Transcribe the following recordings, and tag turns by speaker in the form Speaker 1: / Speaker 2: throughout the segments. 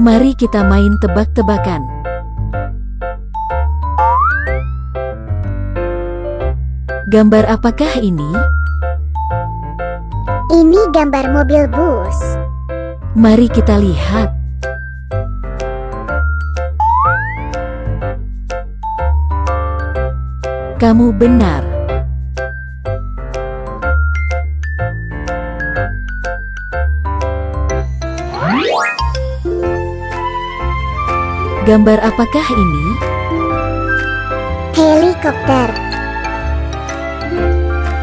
Speaker 1: Mari kita main tebak-tebakan. Gambar apakah ini?
Speaker 2: Ini gambar mobil bus.
Speaker 1: Mari kita lihat. Kamu benar. Gambar apakah ini?
Speaker 2: Helikopter.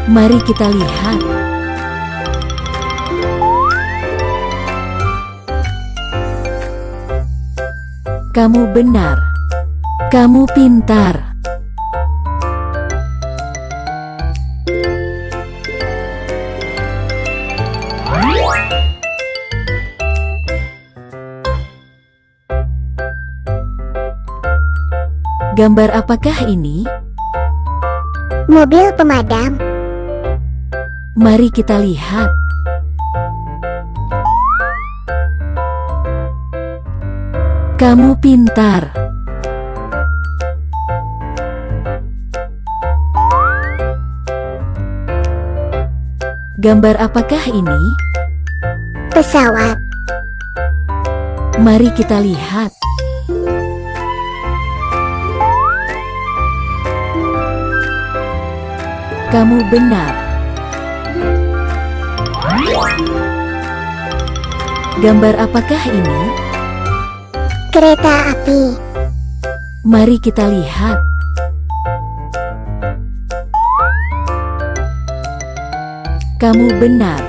Speaker 1: Mari kita lihat. Kamu benar. Kamu pintar. Gambar apakah ini?
Speaker 2: Mobil pemadam.
Speaker 1: Mari kita lihat. Kamu pintar. Gambar apakah ini?
Speaker 2: Pesawat.
Speaker 1: Mari kita lihat. Kamu benar. Gambar apakah ini?
Speaker 2: Kereta api.
Speaker 1: Mari kita lihat. Kamu benar.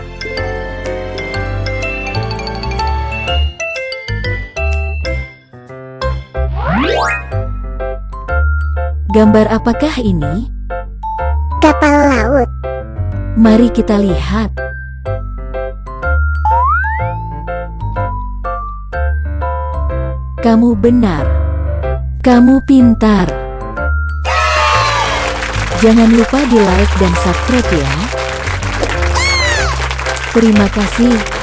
Speaker 1: Gambar apakah ini?
Speaker 2: Kapal laut.
Speaker 1: Mari kita lihat. Kamu benar. Kamu pintar. Jangan lupa di like dan subscribe ya. Terima kasih.